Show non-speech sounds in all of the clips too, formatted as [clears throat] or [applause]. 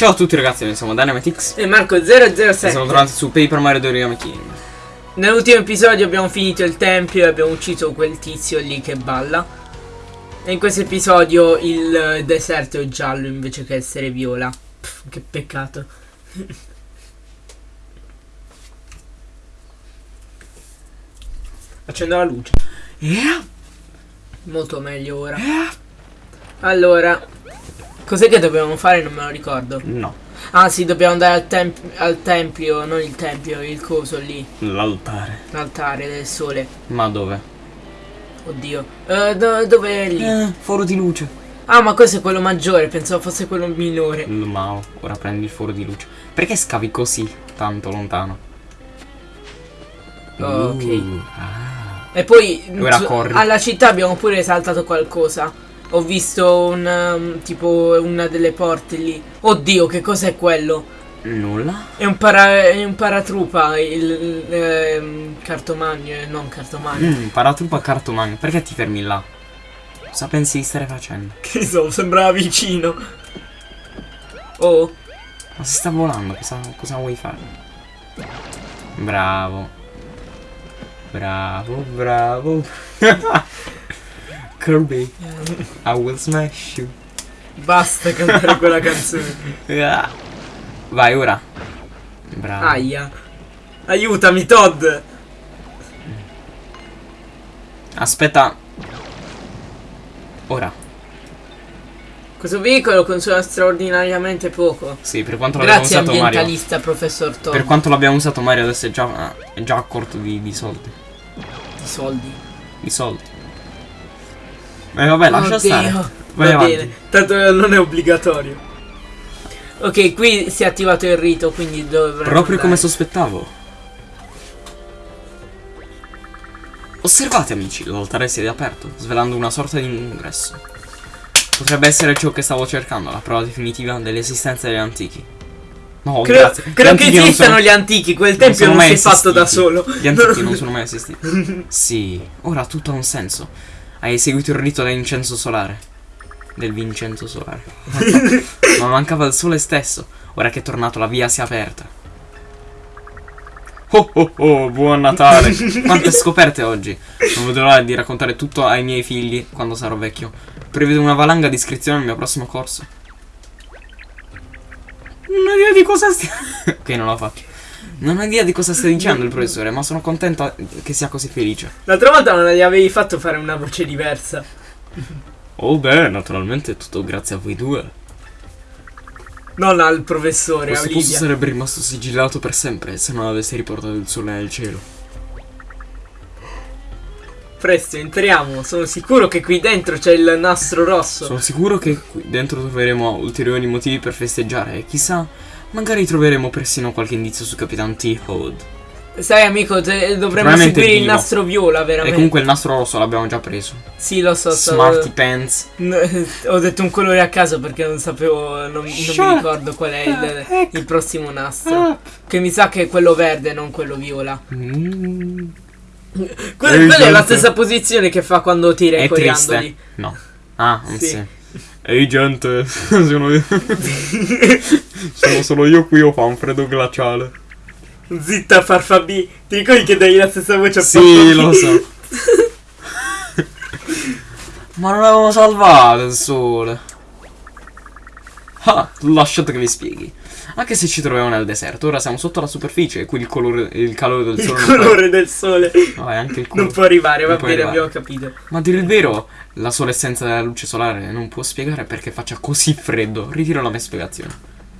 Ciao a tutti ragazzi, noi siamo Dynamitix E Marco e 007 siamo tornati su Paper Mario Origami King. Nell'ultimo episodio abbiamo finito il tempio e abbiamo ucciso quel tizio lì che balla. E in questo episodio il deserto è giallo invece che essere viola. Pff, Che peccato. [laughs] Accendo la luce. Yeah, Molto meglio ora. Yeah. Allora Cos'è che dobbiamo fare? Non me lo ricordo No, Ah sì, dobbiamo andare al, temp- al tempio Non il tempio, il coso lì l'altare. L'altare del sole Ma dove? Oddio Eh, do- Dove è lì? Eh, foro di luce. Ah ma questo è quello maggiore Pensavo fosse quello minore Ma ora prendi il foro di luce. Perché scavi così tanto lontano? Oh, ok. Uh, ah. E poi alla città abbiamo pure saltato qualcosa Ho visto un um, tipo una delle porte lì Oddio che cos'è quello? Nulla? È un, para- è un paratrupa Il, ehm, cartomagno eh, Non cartomagno Mm, paratruppa cartomagno. Perché ti fermi là? Cosa pensi di stare facendo? [laughs] Che so sembrava vicino Oh Ma si sta volando, cosa, cosa vuoi fare? Bravo. Bravo, bravo. [laughs] Kirby, I will smash you. Basta cantare quella canzone [laughs] Ah. Vai ora. Bravo. Aia Aiutami Todd Aspetta. Ora. Questo veicolo consuma straordinariamente poco Sì, per quanto l'abbiamo Grazie usato Mario. ambientalista professor Todd Per quanto l'abbiamo usato Mario adesso è già, è già a corto di, di soldi. di soldi Di soldi. E vabbè, lascia Oddio, stare. Vai Va bene, tanto non è obbligatorio. Ok, qui si è attivato il rito, quindi dovremmo Proprio come andare. sospettavo. Osservate amici, l'altare si è riaperto, svelando una sorta di ingresso. Potrebbe essere ciò che stavo cercando, la prova definitiva dell'esistenza degli antichi. No, Credo, grazie. Credo che esistano sono- gli antichi, quel tempio non, si è fatto da esistiti. solo. Gli antichi non [laughs] sono mai esistiti. Sì, ora tutto ha un senso. Hai eseguito il rito dell'incenso solare. Del Vincenzo solare. [laughs] Ma mancava il sole stesso. Ora che è tornato la via si è aperta. Oh oh oh, buon Natale! [laughs] Quante scoperte oggi! Non vedo l'ora di raccontare tutto ai miei figli quando sarò vecchio. Prevedo una valanga di iscrizioni al mio prossimo corso. Non ho idea di cosa stia... [laughs] ok, non l'ho fatto. Non ho idea di cosa stia dicendo il professore, ma sono contento che sia così felice. L'altra volta non gli avevi fatto fare una voce diversa. Oh beh, naturalmente è tutto grazie a voi due. Non al professore, a Questo posto Olivia. sarebbe rimasto sigillato per sempre se non avessi riportato il sole nel cielo. Presto, entriamo. Sono sicuro che qui dentro c'è il nastro rosso. Sono sicuro che qui dentro troveremo ulteriori motivi per festeggiare e chissà, magari troveremo persino qualche indizio su Capitan T-Hood. Sai, amico, dovremmo seguire il vivo. nastro viola, E veramente. comunque il nastro rosso l'abbiamo già preso. Sì, lo so, so. Smarty Pants. [laughs] Ho detto un colore a caso perché non sapevo, non, non mi ricordo qual è il, il prossimo nastro. Che mi sa che è quello verde, non quello viola. Mm. Que- Ehi, quella è la stessa posizione che fa quando tira i È coriandoli. triste? No. Ah, Sì. sì. Ehi gente, sono io. sono solo io qui, ho fa un freddo glaciale. Zitta Farfabì, ti ricordi che dai la stessa voce a Sì, lo so. [laughs] Ma non avevo salvato il sole. Ah, lasciate che vi spieghi. Anche se ci troviamo nel deserto, ora siamo sotto la superficie e qui il, colore, il calore del Il sole non colore del sole può... No, è anche il non colore. può arrivare, va Non può bene, arrivare. abbiamo capito. Ma a dire il vero, la sola essenza della luce solare non può spiegare perché faccia così freddo. Ritiro la mia spiegazione.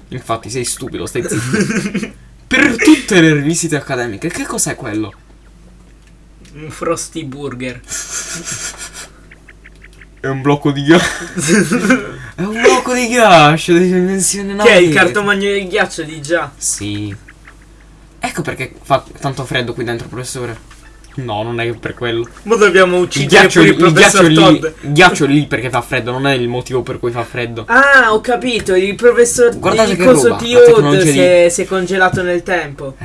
Infatti, sei stupido, stai zitto. [laughs] per tutte le rivisite accademiche, che cos'è quello? Un Frosty Burger. È un blocco di ghiaccio. [laughs] blocco di ghiaccio di dimensione Che è il cartomagno del ghiaccio di già. Sì. Ecco perché fa tanto freddo qui dentro, professore. No, non è per quello. Ma dobbiamo Il uccidere ghiaccio, pure il, il ghiaccio professor lì. Todd. Il ghiaccio lì perché fa freddo, non è il motivo per cui fa freddo. Ah, ho capito, il professor Guardate il che coso roba, T. la Hood tecnologia si, di- è, si è congelato nel tempo.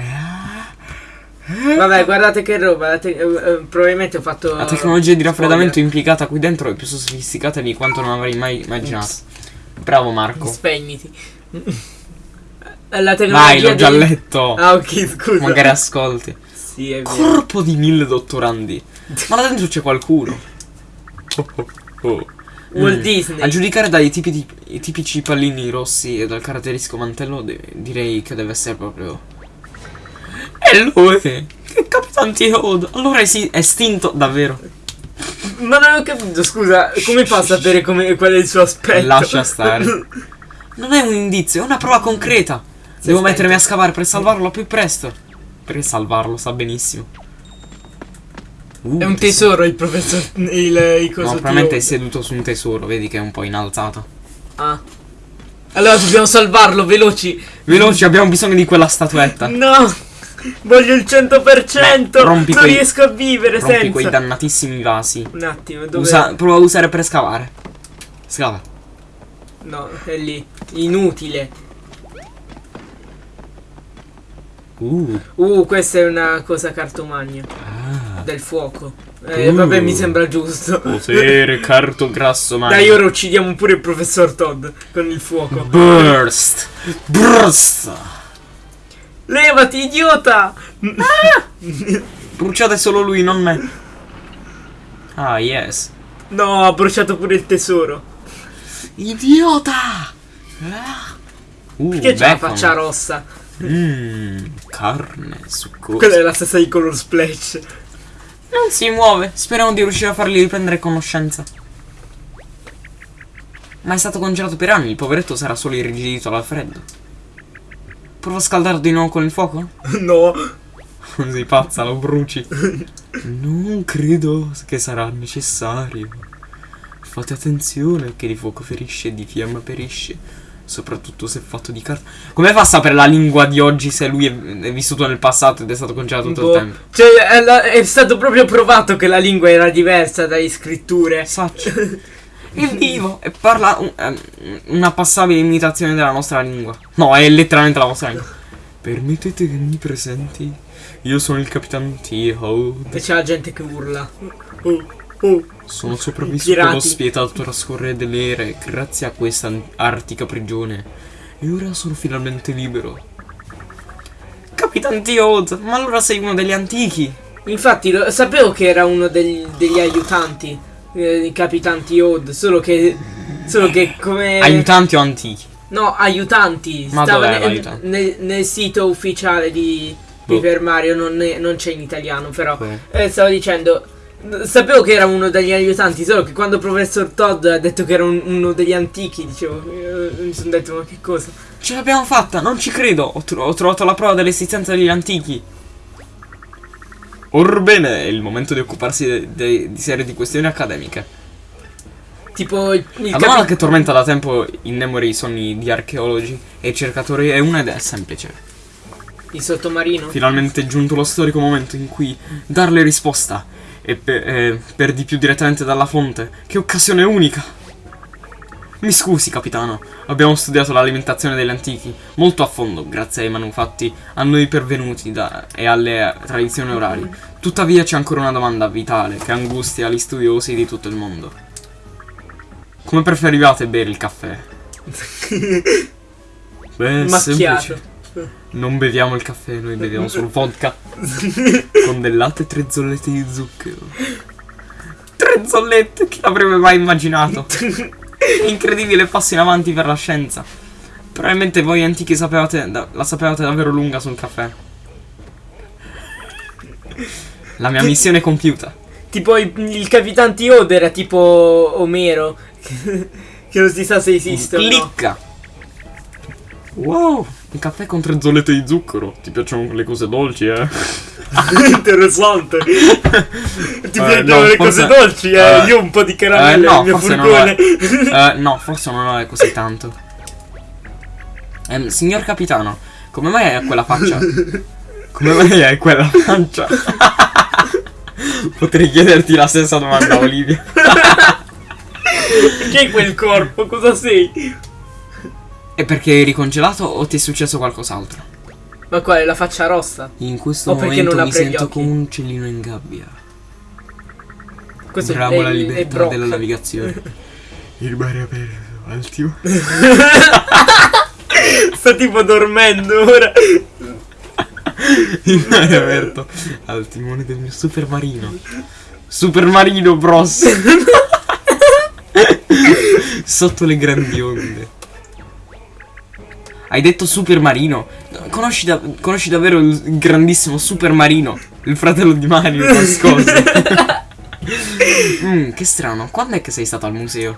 Vabbè, guardate che roba. eh, eh, probabilmente ho fatto. La tecnologia di raffreddamento spoiler. implicata qui dentro è più sofisticata di quanto non avrei mai immaginato. Bravo Marco. Spegniti. È la Vai, tecnologia l'ho già dei- letto. Ah, ok, scusa. Magari ascolti. Sì, è vero. Corpo di mille dottorandi. Ma là dentro c'è qualcuno. [laughs] Oh, oh, oh. Walt Mm. Disney. A giudicare dai tipi di- i tipici pallini rossi e dal caratteristico mantello, de- direi che deve essere proprio. E lui! Che Capitan T-Hood! Allora è si- estinto, davvero. Ma non ho capito, scusa, come fa a sapere come, qual è il suo aspetto? Lascia stare. [laughs] Non è un indizio, è una prova concreta. Devo spento. mettermi a scavare per salvarlo al più presto. Per salvarlo, sa benissimo. Uh, È un tesoro il professor. Il, il coso No, probabilmente è T.O. seduto su un tesoro, vedi che è un po' inalzato. Ah. Allora dobbiamo salvarlo, veloci. Veloci, abbiamo bisogno di quella statuetta. No! Voglio il 100%! Beh, non quei- riesco a vivere Rompi senza. quei dannatissimi vasi. Un attimo, dove. Usa, prova a usare per scavare. Scava. No, è lì. Inutile. Uh. Uh, questa è una cosa cartomagna. Ah. Del fuoco. Eh, Uh. vabbè, mi sembra giusto. Potere [laughs] carto grasso magno. Dai, ora uccidiamo pure il professor Todd con il fuoco. Burst. Burst. Levati, idiota! Bruciate solo lui, non me. Ah, yes. No, ha bruciato pure il tesoro. Idiota. Ah. Uh, Perché c'ha la faccia rossa? Mmm, carne succosa. Quella è la stessa di Color Splash. Non si muove. Speriamo di riuscire a fargli riprendere conoscenza. Ma è stato congelato per anni. Il poveretto sarà solo irrigidito dal freddo. Prova a scaldarlo di nuovo con il fuoco? [laughs] No. [laughs] Sei pazza, lo bruci. Non credo che sarà necessario. Fate attenzione che di fuoco ferisce e di fiamma perisce. Soprattutto se fatto di carta. Come fa a sapere la lingua di oggi se lui è, vissuto nel passato ed è stato congelato tutto Boh. il tempo? Cioè, è, è stato proprio provato che la lingua era diversa dalle scritture. Saccio. [laughs] È vivo e parla un- ehm, una passabile imitazione della nostra lingua. No, è letteralmente la vostra lingua. Permettete che mi presenti? Io sono il capitano T-Hood. E c'è la gente che urla. Oh, oh. Sono sopravvissuto allo spietato trascorrere delle ere grazie a questa artica prigione. E ora sono finalmente libero. Capitan T-Hood, ma allora sei uno degli antichi. Infatti, lo- sapevo che era uno degli, degli aiutanti. Eh, capitanti Odd. Solo che. Solo che come. Aiutanti o antichi? No, aiutanti. Ma Stava dov'è nel, nel- nel sito ufficiale di Boh. Paper Mario, non, è- non c'è in italiano, però. Eh, stavo dicendo. Sapevo che era uno degli aiutanti, solo che quando il professor Todd ha detto che era un- uno degli antichi, dicevo, eh, mi sono detto ma che cosa? Ce l'abbiamo fatta, non ci credo. Ho, tro- ho trovato la prova dell'esistenza degli antichi. Orbene, è il momento di occuparsi di serie di questioni accademiche. Tipo il, La domanda che tormenta da tempo in memoria i sogni di archeologi e cercatori è una ed è semplice. il sottomarino. Finalmente è giunto lo storico momento in cui darle risposta. E per, eh, per di più direttamente dalla fonte. Che occasione unica! Mi scusi, capitano. Abbiamo studiato l'alimentazione degli antichi molto a fondo, grazie ai manufatti a noi pervenuti da- e alle tradizioni orali. Tuttavia c'è ancora una domanda vitale che angustia gli studiosi di tutto il mondo. Come preferivate bere il caffè? [laughs] Beh, è semplice. Macchiato. Non beviamo il caffè, noi beviamo solo vodka. [laughs] con del latte e tre zollette di zucchero. Tre zollette? Chi l'avrebbe mai immaginato? [laughs] [laughs] Incredibile passo in avanti per la scienza. Probabilmente voi antichi sapevate, la sapevate davvero lunga sul caffè. La mia missione è compiuta. Tipo il, il capitano Odd era tipo Omero. [laughs] che non si sa se esiste o no. Clicca! Wow, un caffè con tre zollette di zucchero. Ti piacciono le cose dolci, eh? [laughs] Interessante. Ti Eh, piacciono no, le cose dolci, eh? eh, Io un po' di caramelle no, nel mio furgone. [laughs] Eh, no, forse non lo è così tanto. Ehm, signor capitano, come mai hai quella faccia? Come mai hai quella faccia? [laughs] Potrei chiederti la stessa domanda, Olivia. Che è quel corpo? Cosa sei? È perché eri congelato o ti è successo qualcos'altro? Ma quale? La faccia rossa? In questo O momento non mi sento come un uccellino in gabbia. Questo Bravo è, la libertà della navigazione. [laughs] Il mare aperto, al [laughs] Sta tipo dormendo ora. Il mare aperto al timone del mio super marino. Super marino bros. [laughs] Sotto le grandi onde. Hai detto super marino? Conosci, da- conosci davvero il grandissimo super marino? Il fratello di Mario [laughs] nascosto. Mm, che strano, quando è che sei stato al museo?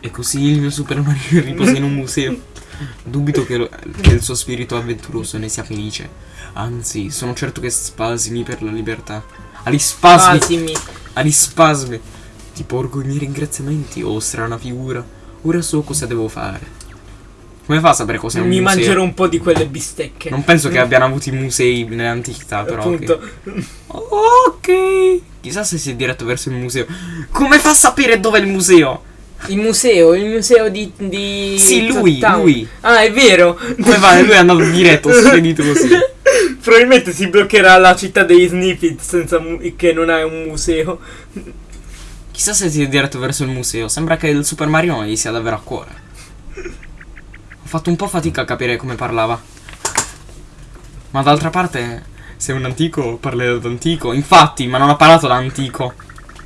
E così il mio super marino [laughs] riposa in un museo. Dubito che, lo- che il suo spirito avventuroso ne sia felice. Anzi, sono certo che spasimi per la libertà. Ali spasmi! Ah, sì, mi. Ali spasmi! Ti porgo i miei ringraziamenti, oh strana figura. Ora so cosa devo fare. Come fa a sapere cos'è un Mi museo? mangerò un po' di quelle bistecche. Non penso che abbiano avuto i musei nell'antichità, però. Appunto. Ok. Chissà se si è diretto verso il museo. Come fa a sapere dove è il museo? Il museo, il museo di. di Sì, lui, Town. lui. Ah, è vero. Come va? Lui è andato diretto, spedito [laughs] così. Probabilmente si bloccherà la città dei Snippet senza che non ha un museo. Chissà se si è diretto verso il museo. Sembra che il Super Mario gli sia davvero a cuore. Ho fatto un po' fatica a capire come parlava. Ma d'altra parte, se è un antico, parlerà d'antico. Infatti, ma non ha parlato da antico.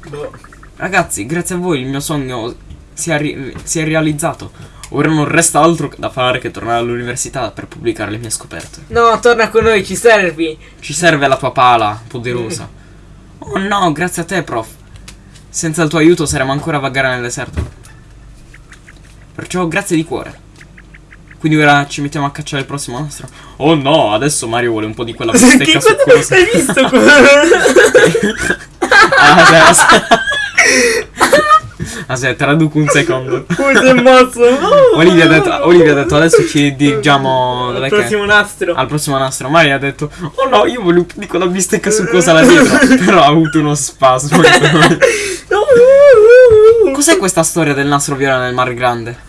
Boh. Ragazzi, grazie a voi il mio sogno si è, si è realizzato. Ora non resta altro da fare che tornare all'università per pubblicare le mie scoperte. No, torna con noi, ci servi. Ci serve la tua pala poderosa. [laughs] Oh no, grazie a te, prof. Senza il tuo aiuto saremo ancora a vagare nel deserto. Perciò grazie di cuore. Quindi ora ci mettiamo a cacciare il prossimo nastro. Oh no, adesso Mario vuole un po' di quella bistecca cosa succosa. hai visto. [laughs] Ah, aspetta. Aspetta, traduco un secondo. si è mosso? [laughs] Olivia ha detto, Olivia ha detto adesso ci dirigiamo Al prossimo nastro. al prossimo nastro. Mario ha detto Oh no, io volevo un po' di quella bistecca succosa là dietro. [laughs] Però ha avuto uno spasmo. Cos'è questa storia del nastro viola nel Mar Grande?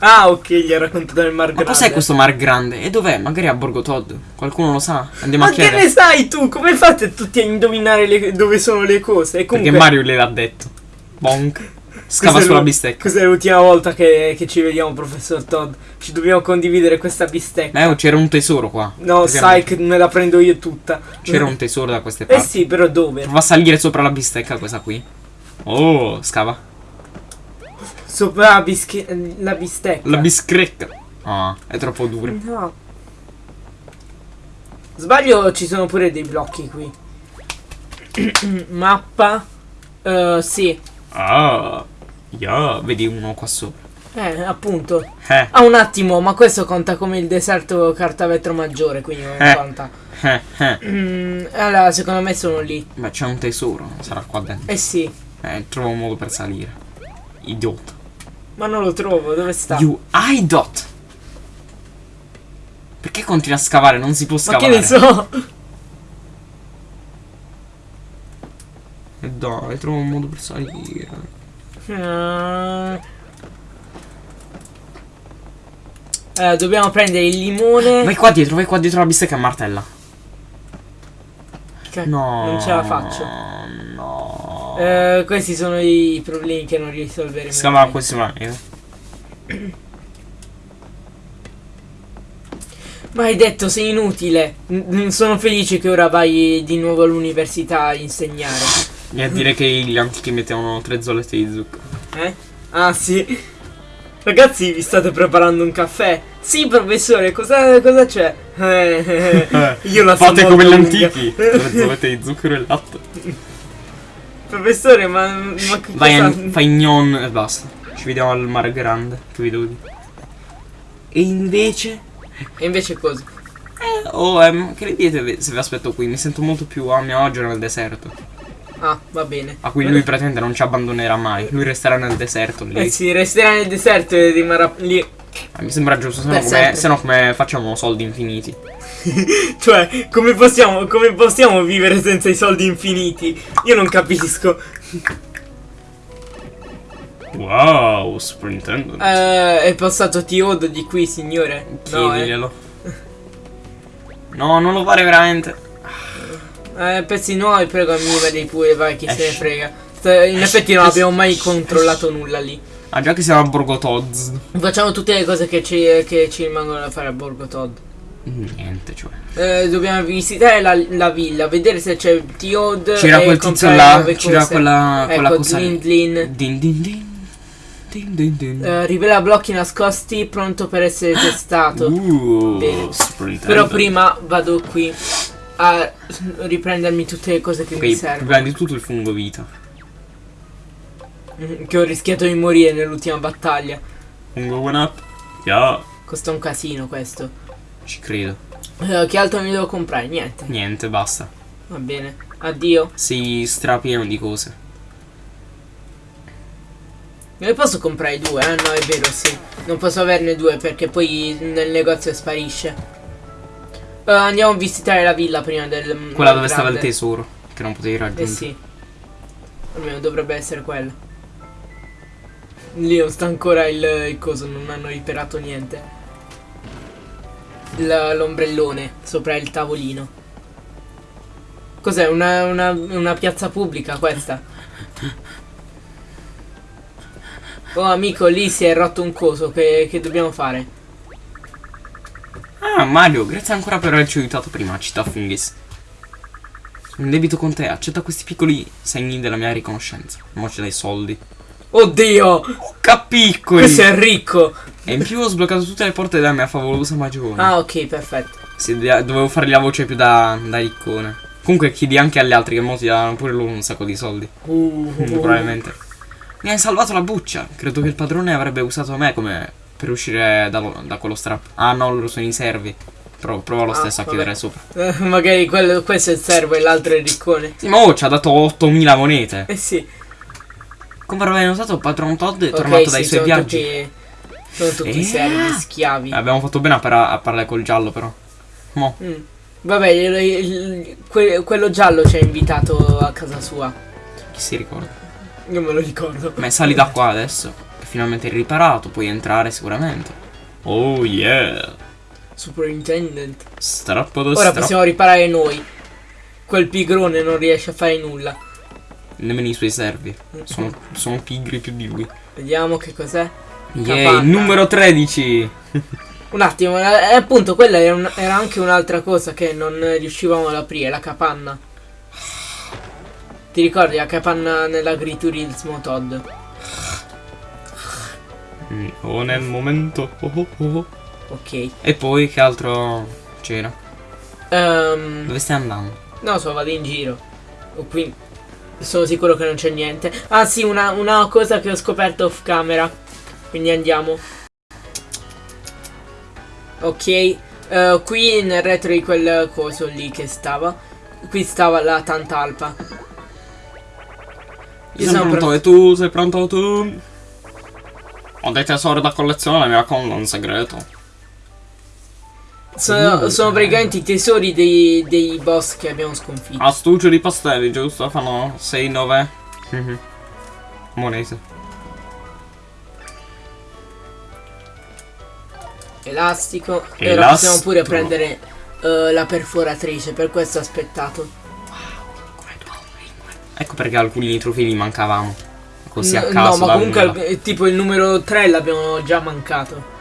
Ah, ok, gli ha raccontato il Mar Ma Grande. cos'è questo Mar Grande? E dov'è? Magari a Borgo Todd. Qualcuno lo sa? Andiamo Ma a che chiedere. ne sai tu? Come fate tutti a indovinare le- dove sono le cose? E comunque, Perché Mario le l'ha detto. Bonk. [laughs] Scava sulla bistecca. Questa è l'ultima volta che, che ci vediamo, professor Todd. Ci dobbiamo condividere questa bistecca. Eh, c'era un tesoro qua. no, sai che me la prendo io tutta. C'era un tesoro da queste Eh parti. sì, però dove? Prova a salire sopra la bistecca questa qui. Oh, scava. Sopra la, bische- la bistecca. La biscrecca. Ah, è troppo dura. No. Sbaglio, ci sono pure dei blocchi qui. [clears throat] Mappa. Eh, sì. Ah, yeah, vedi uno qua sopra. Eh, appunto. Eh, Ah, un attimo, ma questo conta come il deserto carta vetro maggiore, quindi non Eh. conta. eh, eh. Mm, allora, secondo me sono lì. Beh, c'è un tesoro, sarà qua dentro. Eh sì, Eh, trova un modo per salire. Idiota. Ma non lo trovo, dove sta? You idiot! Perché continui a scavare? Non si può ma scavare. che ne so? Eh, Dai, trova un modo per salire. Allora, dobbiamo prendere il limone. Vai qua dietro, vai qua dietro la bistecca e martella. Che- No. Non ce la faccio. Eh, questi sono i problemi che non risolveremo. Scava mai. questo mani. [clears throat] Ma hai detto sei inutile. N- sono felice che ora vai di nuovo all'università a insegnare. E a dire che gli antichi mettevano tre zollette di zucchero. Eh? Ah sì. Ragazzi, vi state preparando un caffè? Sì, professore, cosa, cosa c'è? Eh, [laughs] io la so Fate come gli antichi. Tre zollette di [laughs] zucchero e latte. Professore, ma, ma che Vai, cosa... fai gnon e basta. Ci vediamo al mare grande. Che vi devo. E invece. E invece cosa? Eh, oh, ehm, che ne dite se vi aspetto qui? Mi sento molto più a mio agio nel deserto. Ah, va bene. A cui lui pretende non ci abbandonerà mai. Lui resterà nel deserto lì. Eh sì, resterà nel deserto e rimarrà lì. Eh, Mi sembra giusto, se no, come, se no come facciamo soldi infiniti? [laughs] Cioè, come possiamo, come possiamo vivere senza i soldi infiniti? Io non capisco. Wow, superintendent. Eh, è passato Tiodo di qui, signore? No, eh. Chiediglielo. No, non lo fare veramente. Eh, pezzi nuovi, prego, mi vedi pure, vai, chi se ne frega. In effetti non abbiamo mai controllato nulla lì. Ah, già che siamo a Borgo Todds. Facciamo tutte le cose che ci, che ci rimangono da fare a Borgo Todd. Niente, cioè. Eh, dobbiamo visitare la, la villa, vedere se c'è Tiod. C'era e quel tizio là, c'era quella, quella ecco, cosa. lì. Lindlin. Din din din. Din din din. Eh, rivela blocchi nascosti, pronto per essere testato. Uh, Bene. Però prima vado qui a riprendermi tutte le cose che mi Ok, servono. prima di tutto il fungo vita. Mm, Che ho rischiato di morire nell'ultima battaglia. Fungo one up. Yeah. Costa un casino questo. Ci credo. Eh, che altro mi devo comprare? Niente. Niente, basta. Va bene. Addio. Sei strapieno di cose. Ne posso comprare due? Ah no, è vero, sì. Non posso averne due perché poi nel negozio sparisce. Eh, andiamo a visitare la villa prima del... Quella dove stava il grande. tesoro. Che non potevi Eh raggiungere. sì. Almeno dovrebbe essere quella. Lì non sta ancora il, il coso, non hanno riparato niente. L'ombrellone sopra il tavolino. Cos'è? Una, una, una piazza pubblica questa? Oh amico, lì si è rotto un coso, che, che dobbiamo fare? Ah, Mario, grazie ancora per averci aiutato prima, città Fungis. Sono debito con te, accetta questi piccoli segni della mia riconoscenza. Non ci dai soldi. Oddio! Capiccoli! Questo è ricco! E in più ho sbloccato tutte le porte della mia favolosa magione. Ah, ok, perfetto. Sì, dovevo fargli la voce più da, da riccone. Comunque chiedi anche agli altri che mo ti danno pure loro un sacco di soldi. Uh, [laughs] Probabilmente. Mi hai salvato la buccia. Credo che il padrone avrebbe usato me come per uscire da, da quello strap. Ah no, loro sono i servi. Pro- prova lo Ah, stesso a vabbè. chiudere sopra. Eh, [laughs] magari quello, questo è il servo e l'altro è il riccone. Sì, ma oh, ci ha dato 8000 monete. Eh sì. Come avrei notato, Patron Todd è Ok, tornato dai sì, suoi sono viaggi. tutti, sono tutti Eh. servi, schiavi. Eh, abbiamo fatto bene a, para- a parlare col giallo, però. Mo. Mm. Vabbè, il- il- que- quello giallo ci ha invitato a casa sua. Chi si ricorda? Io me lo ricordo. Ma sali da qua adesso. Che finalmente è riparato, puoi entrare sicuramente. Oh yeah. Superintendent. Strappo da Ora strappo. possiamo riparare noi. Quel pigrone non riesce a fare nulla. Nemmeno i suoi servi. Sono, sono pigri più di lui. Vediamo che cos'è. Capanna. numero 13. Un attimo, eh, appunto, quella era, un- era anche un'altra cosa che non riuscivamo ad aprire, la capanna. Ti ricordi la capanna nell'agriturismo Todd? Mm, Oh, nel momento. Oh, oh, oh. Ok. E poi che altro c'era? Ehm, Dove stai andando? no, so, vado in giro. O qui sono sicuro che non c'è niente. Ah sì, una, una cosa che ho scoperto off camera. Quindi andiamo. Ok. eh, qui nel retro di quel coso lì che stava. Qui stava la Tantalpa. Io Io sono pronto pro- e tu sei pronto tu? Ho dei tesori da collezione, mi racconto un segreto. Sono, Uh. sono praticamente i tesori dei, dei boss che abbiamo sconfitto. Astuccio di pastelli, giusto? Fanno 6-9 Mhm. monete. Elastico. E ora possiamo pure prendere eh, la perforatrice. Per questo ho aspettato. Ecco perché alcuni trofei li mancavamo. Così a caso. no, ma comunque eh, tipo il numero 3 l'abbiamo già mancato.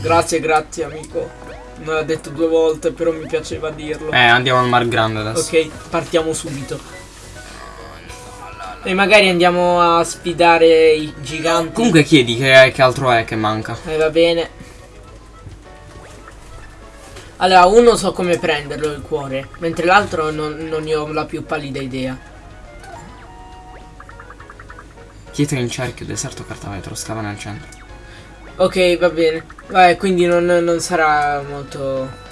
Grazie, grazie amico. Me l'ha detto due volte, però mi piaceva dirlo. Eh, andiamo al Mar Grande adesso. Ok, partiamo subito. E magari andiamo a sfidare i giganti. Comunque chiedi che, che altro è che manca. Eh, va bene. Allora, uno so come prenderlo il cuore, mentre l'altro non, non ne ho la più pallida idea. Pietra in cerchio, deserto cartavetro, scava nel centro. Ok, va bene. Vabbè, quindi non, non sarà molto.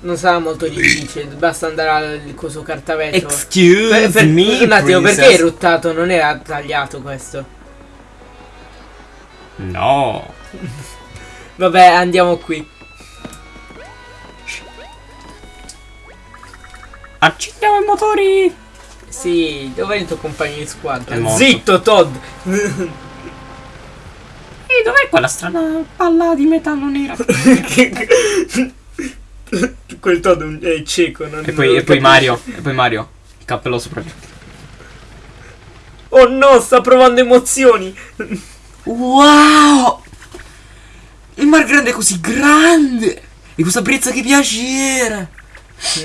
Non sarà molto difficile. Basta andare al coso cartavetro. Excuse Per- per- me, un attimo, perché princess. è ruttato? Non era tagliato questo. No. [laughs] Vabbè, andiamo qui. Accendiamo i motori. Sì, dov'è il tuo compagno di squadra? Zitto, Todd! [laughs] E dov'è quella strana palla di metallo nera? [laughs] Quel Todd è cieco, non e poi, non e poi. Mario. E poi Mario. Il cappello sopra. Oh no, sta provando emozioni. Wow! Il mar grande è così grande! E questa brezza che piacere!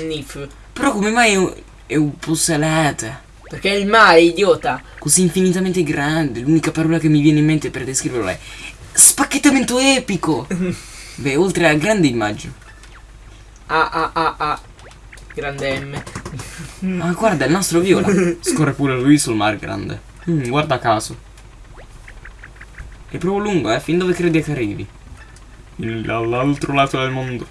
Nif. Però come mai è un, è un po' salata? Perché è il mare, idiota. Così infinitamente grande, l'unica parola che mi viene in mente per descriverlo è spacchettamento epico! [laughs] Beh, oltre a grande immagine. Ah ah ah ah. Grande M. Ah, guarda, il nastro viola. Scorre pure lui sul mar grande. Mm, guarda caso. È proprio lungo, eh? Fin dove credi che arrivi? All'altro lato del mondo.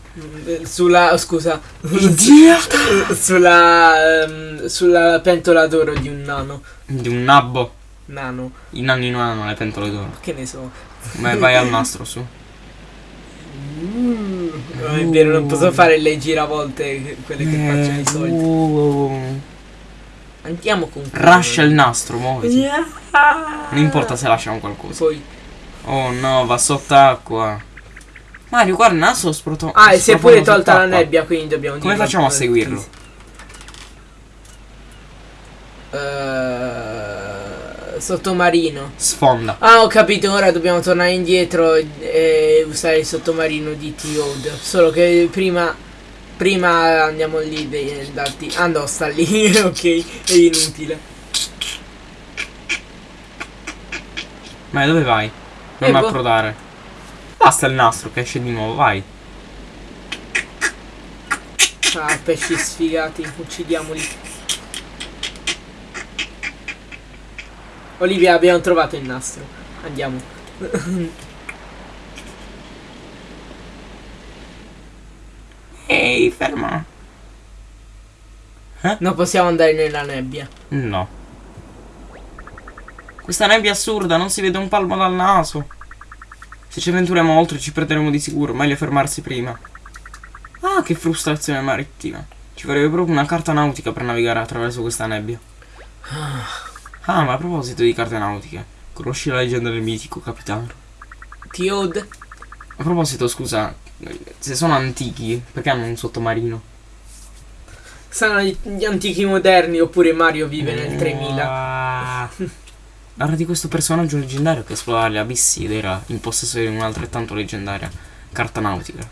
Eh, Sulla. scusa. Idiota! [laughs] sulla. ehm, sulla pentola d'oro di un nano. Di un nabbo. Nano. I nanni non hanno le pentole d'oro. Che ne so. Ma vai al [laughs] nastro, su. No, è vero, non posso fare le giravolte quelle che facciano i soldi. Oh. Andiamo con Rascia il nastro, muoviti. Yeah. Non importa se lasciamo qualcosa. Poi. Oh no, va sott'acqua. Mario, guarda, il nastro sproto. Ah, e si è pure tolta la nebbia, quindi dobbiamo Come facciamo a seguirlo? Eh, sottomarino. Sfonda. Ah, ho capito, ora dobbiamo tornare indietro e, usare il sottomarino di T-Ode. Solo che prima. Prima andiamo lì de- da T. Ah no, sta lì, [laughs] ok, è inutile. Ma dove vai? Non Eh, approdare. Basta il nastro che esce di nuovo, vai. Ah, pesci sfigati, uccidiamoli. Olivia, abbiamo trovato il nastro. Andiamo. [laughs] Ehi, ferma. Non possiamo andare nella nebbia. No. Questa nebbia assurda, non si vede un palmo dal naso. Se ci avventuriamo oltre ci perderemo di sicuro, meglio fermarsi prima. Ah, che frustrazione marittima. Ci vorrebbe proprio una carta nautica per navigare attraverso questa nebbia. Ah, ma a proposito di carte nautiche, conosci la leggenda del mitico capitano? T-Ode? A proposito, scusa, se sono antichi, perché hanno un sottomarino? Sono gli, gli antichi moderni oppure Mario vive nel 3000. Parla di questo personaggio leggendario che esplora gli abissi ed era in possesso di un'altrettanto leggendaria carta nautica.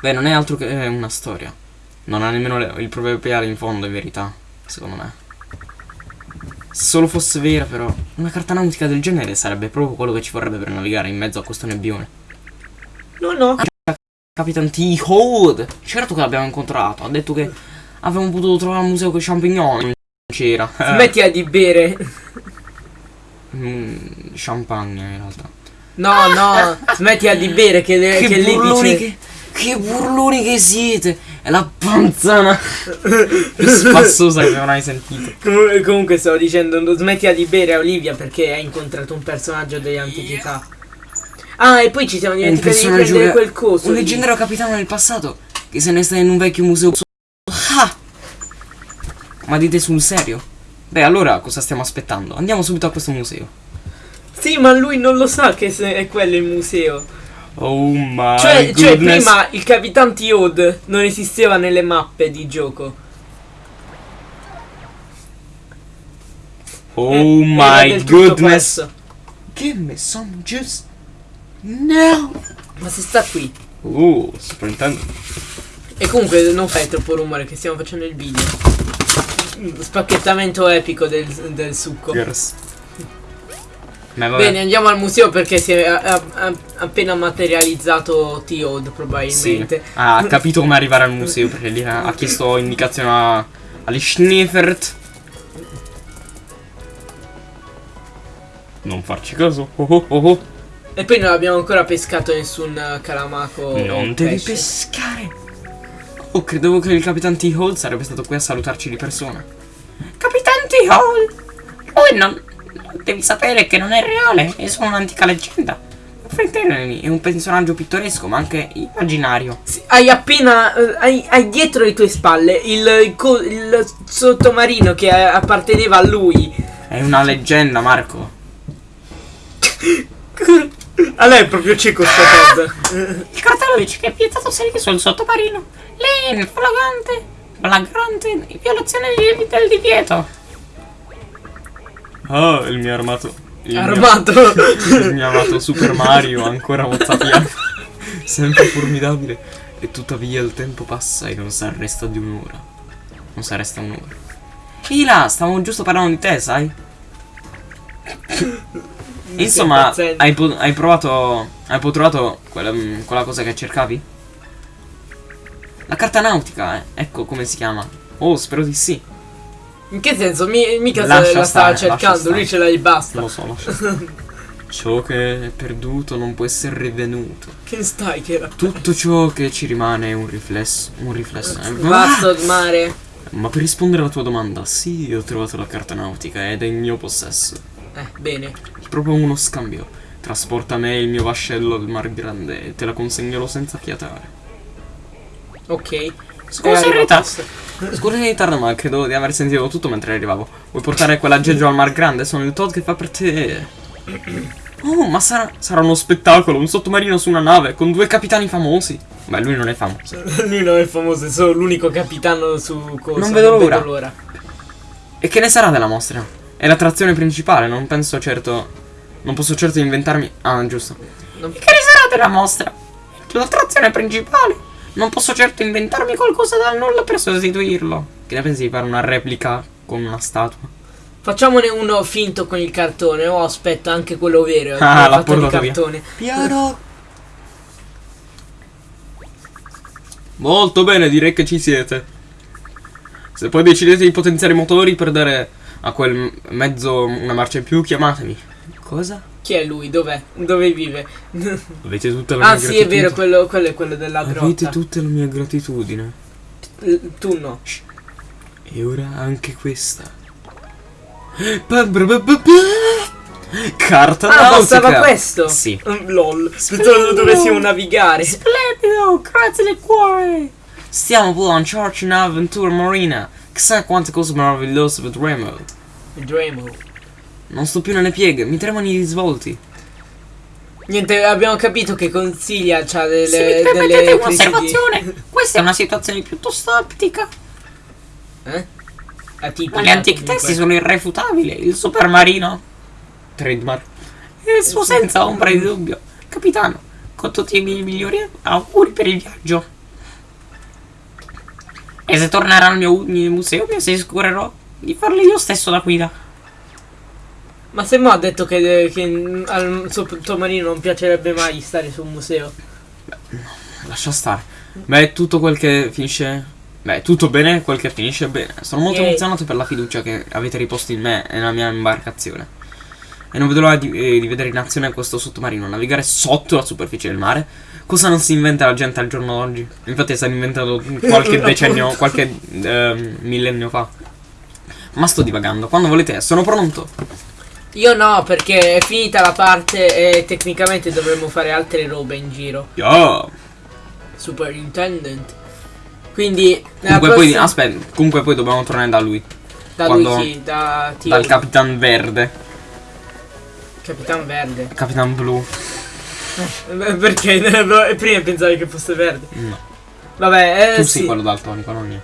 Beh, non è altro che una storia. Non ha nemmeno il proverbiale in fondo, in verità, secondo me. Se solo fosse vera, però, una carta nautica del genere sarebbe proprio quello che ci vorrebbe per navigare in mezzo a questo nebbione. No, no. Capitan T. Hold! Certo che l'abbiamo incontrato. Ha detto che avremmo potuto trovare un museo con i champignon. C'era. [laughs] Smettila di bere. Mm, champagne in realtà. No, no. Smettila di bere che, Che, che lì dice... che, che burloni che siete! È la panzana più spassosa che non hai sentito. Comunque, comunque stavo dicendo, non smettila di bere a Olivia perché hai incontrato un personaggio dell'antichità. Ah, e poi ci siamo dimenticati di prendere quel coso. Un lì. leggendario capitano del passato che se ne sta in un vecchio museo. Ma dite sul serio? Beh, allora cosa stiamo aspettando? Andiamo subito a questo museo. Sì, ma lui non lo sa che è quello il museo. Oh my Cioè, cioè, prima il Capitan T-Ode non esisteva nelle mappe di gioco. Oh Eh, my goodness. pazzo. Give me some juice. No. Ma si sta qui. Uh, Super Nintendo. E comunque non fai troppo rumore che stiamo facendo il video. Spacchettamento epico del, del succo. Vabbè. Bene, andiamo al museo perché si è a- a- appena materializzato T-Ode Sì. probabilmente. Ah, ha capito come arrivare al museo perché lì ha ha chiesto indicazioni a, agli Schneefert. Non farci caso. Oh oh oh oh. E poi non abbiamo ancora pescato nessun eh, calamaco. Non devi pesce. pescare. Oh, credevo che il Capitan T-Hole sarebbe stato qui a salutarci di persona. Capitan T-Hole! Lui non... Devi sapere che non è reale, è solo un'antica leggenda. Fratelli è un personaggio pittoresco, ma anche immaginario. Sì, hai appena. eh, hai, hai dietro le tue spalle il, il il sottomarino che eh, apparteneva a lui. È una leggenda, Marco. [laughs] A lei è proprio cieco sta cosa. Il cartello dice che è vietato salire sul sottomarino. Lei è flagrante, flagrante violazione di- del divieto. Oh, il mio armato. Il mio- Armato. il mio amato Super Mario ancora mozzafiato. Sempre formidabile. E tuttavia il tempo passa e non si arresta di un'ora. Non si arresta un'ora. Ehi là, stavamo giusto parlando di te, sai? Insomma, hai, hai provato. Hai trovato quella, mm, quella cosa che cercavi? La carta nautica, eh. Ecco come si chiama. Oh, spero di sì. In che senso? Mi- mica se la stava cercando, lui ce l'ha e basta. Lo so, lascia [laughs] stare. Ciò che è perduto non può essere rivenuto. Che stai che era? Tutto ciò che ci rimane è un riflesso. Un riflesso. eh. Basta mare. Ma per rispondere alla tua domanda, sì, ho trovato la carta nautica ed è in mio possesso. Eh, bene. Proprio uno scambio. Trasporta me e il mio vascello al mar grande e te la consegnerò senza fiatare. Ok. Scusa, È arrivato Rita. questo. Scusa in ritardo, ma credo di aver sentito tutto mentre arrivavo. Vuoi portare quell'aggeggio al mar grande? Sono il Todd che fa per te. [clears throat] Oh, ma sarà, sarà uno spettacolo, un sottomarino su una nave con due capitani famosi. Beh, lui non è famoso. Lui non è famoso, è solo l'unico capitano su cosa. Non vedo l'ora. E che ne sarà della mostra? È l'attrazione principale, non penso certo. Non posso certo inventarmi. Ah, giusto. Non- che sarà della mostra? L'attrazione principale. Non posso certo inventarmi qualcosa dal nulla per sostituirlo. Che ne pensi di fare una replica con una statua? Facciamone uno finto con il cartone. O aspetta, anche quello vero. Ah, quello l'ha portato via. cartone. Piano. Molto bene, direi che ci siete. Se poi decidete di potenziare i motori per dare a quel mezzo una marcia in più, chiamatemi. Cosa? Chi è lui? Dov'è? Dove vive? Avete tutta la ah, mia sì, è vero, gratitudine. quello, quello è quello della Avete grotta. tutta la mia gratitudine. Tu no. E ora anche questa. Carta Ah, nautica. bastava questo? Sì. Mm, LOL. Splendido. Pensavo dovessimo navigare. Splendido, grazie del cuore. Stiamo lanciarci un'avventura marina. Chissà quante cose meravigliose vedremo. Dremo. Non sto più nelle pieghe, mi tremano i risvolti. Niente, abbiamo capito che consiglia c'ha delle, Se mi delle permettete crisi un'osservazione, questa è una situazione piuttosto aptica. Eh? Atipica, Ma gli antichi testi sono irrefutabili. Il supermarino. Trademark. E il suo senza ombra di dubbio. Capitano, con tutti i miei migliori auguri per il viaggio. E se tornerà al mio museo mi assicurerò di farle io stesso da guida. Ma se Mo ha detto che, che al sottomarino non piacerebbe mai stare su un museo. Lascia stare. Beh, tutto quel che finisce. Beh, tutto bene quel che finisce bene. Sono molto Yay. emozionato per la fiducia che avete riposto in me e nella mia imbarcazione. E non vedo l'ora di, eh, di vedere in azione questo sottomarino navigare sotto la superficie del mare. Cosa non si inventa la gente al giorno d'oggi? Infatti è stato inventato qualche [laughs] decennio, qualche ehm, millennio fa. Ma sto divagando. Quando volete, sono pronto. Io no, perché è finita la parte e tecnicamente dovremmo fare altre robe in giro. Yo. Superintendent. Quindi, Comunque poi, prossima- aspetta, comunque poi dobbiamo tornare da lui. da quando- lui chi? Da Dal Capitan Verde. Capitan Verde. Capitan Blu. [laughs] Perché? Prima pensavi che fosse verde. No. Vabbè, eh, tu sì. sei quello daltonico, non io.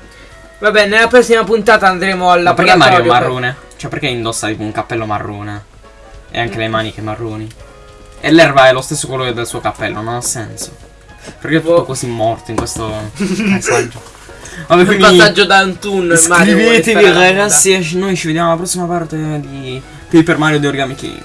Vabbè, nella prossima puntata andremo al Ma perché Mario è marrone? Cioè perché indossa tipo un cappello marrone? E anche le maniche marroni? E l'erba è lo stesso colore del suo cappello, non ha senso. Perché è tutto Boh. così morto in questo [laughs] paesaggio? Vabbè, Il quindi passaggio da un tunnel. Iscrivetevi alla ragazzi, noi ci vediamo alla prossima parte di Paper Mario di Origami King.